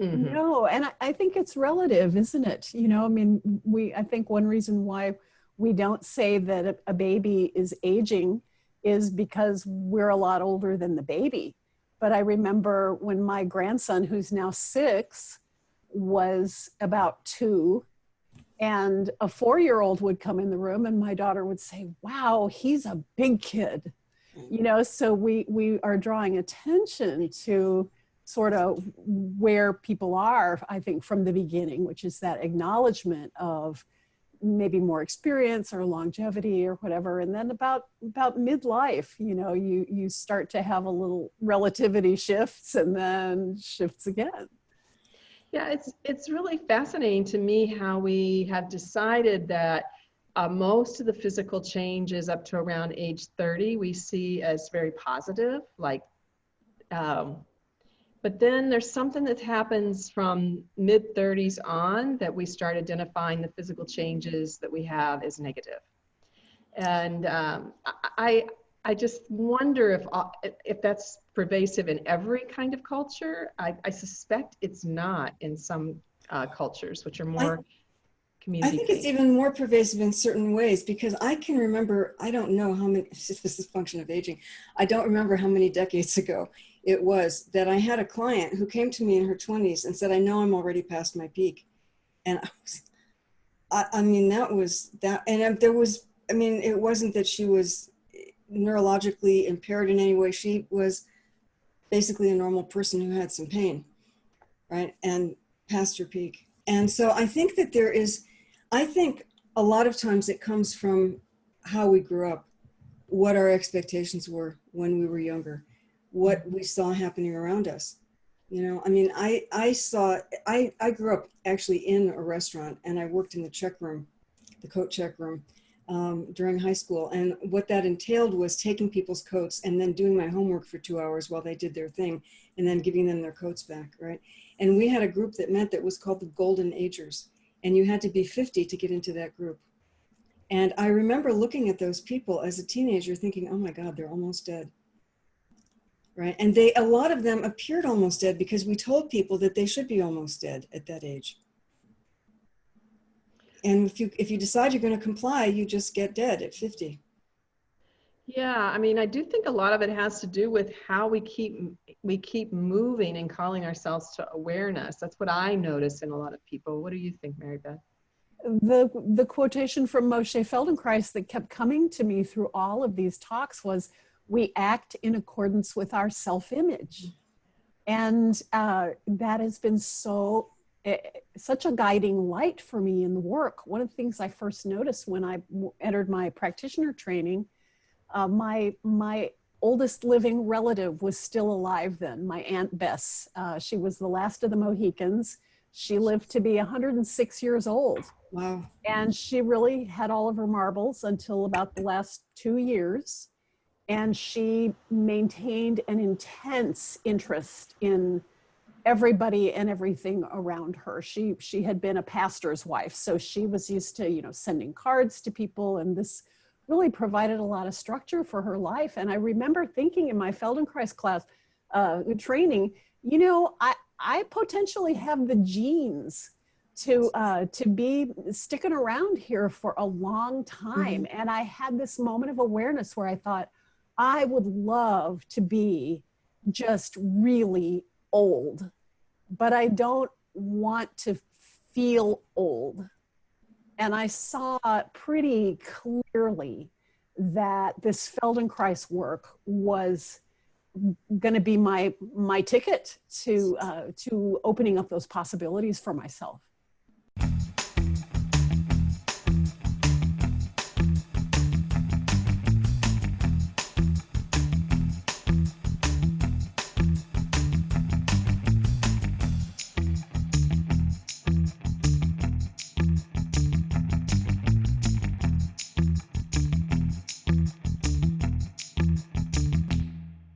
Mm-hmm. think it's relative, isn't it? You know, I mean, we, I think one reason why we don't say that a, a baby is aging is because we're a lot older than the baby. But I remember when my grandson, who's now six, was about two, and a four year old would come in the room, and my daughter would say, Wow, he's a big kid. You know, so we, we are drawing attention to sort of where people are, I think, from the beginning, which is that acknowledgement of maybe more experience or longevity or whatever and then about about midlife you know you you start to have a little relativity shifts and then shifts again. Yeah it's it's really fascinating to me how we have decided that uh, most of the physical changes up to around age 30 we see as very positive like um, but then there's something that happens from mid 30s on that we start identifying the physical changes that we have as negative. And um, I, I just wonder if, uh, if that's pervasive in every kind of culture. I, I suspect it's not in some uh, cultures, which are more I, community. I think it's even more pervasive in certain ways because I can remember, I don't know how many, this is a function of aging, I don't remember how many decades ago it was that I had a client who came to me in her 20s and said, I know I'm already past my peak. And I was, I, I mean, that was that. And there was, I mean, it wasn't that she was neurologically impaired in any way. She was basically a normal person who had some pain, right? And past her peak. And so I think that there is, I think a lot of times it comes from how we grew up, what our expectations were when we were younger what we saw happening around us. You know, I mean, I, I saw, I, I grew up actually in a restaurant and I worked in the check room, the coat check room um, during high school. And what that entailed was taking people's coats and then doing my homework for two hours while they did their thing and then giving them their coats back, right? And we had a group that met that was called the Golden Agers. And you had to be 50 to get into that group. And I remember looking at those people as a teenager thinking, oh my God, they're almost dead right? And they, a lot of them appeared almost dead because we told people that they should be almost dead at that age. And if you, if you decide you're going to comply, you just get dead at 50. Yeah, I mean, I do think a lot of it has to do with how we keep we keep moving and calling ourselves to awareness. That's what I notice in a lot of people. What do you think, Mary Beth? The the quotation from Moshe Feldenkrais that kept coming to me through all of these talks was, we act in accordance with our self-image. And uh, that has been so, uh, such a guiding light for me in the work. One of the things I first noticed when I entered my practitioner training, uh, my, my oldest living relative was still alive then, my Aunt Bess. Uh, she was the last of the Mohicans. She lived to be 106 years old. Wow. And she really had all of her marbles until about the last two years and she maintained an intense interest in everybody and everything around her. She she had been a pastor's wife, so she was used to you know sending cards to people, and this really provided a lot of structure for her life. And I remember thinking in my Feldenkrais class uh, training, you know, I I potentially have the genes to uh, to be sticking around here for a long time. Mm -hmm. And I had this moment of awareness where I thought, I would love to be just really old, but I don't want to feel old. And I saw pretty clearly that this Feldenkrais work was going to be my my ticket to uh, to opening up those possibilities for myself.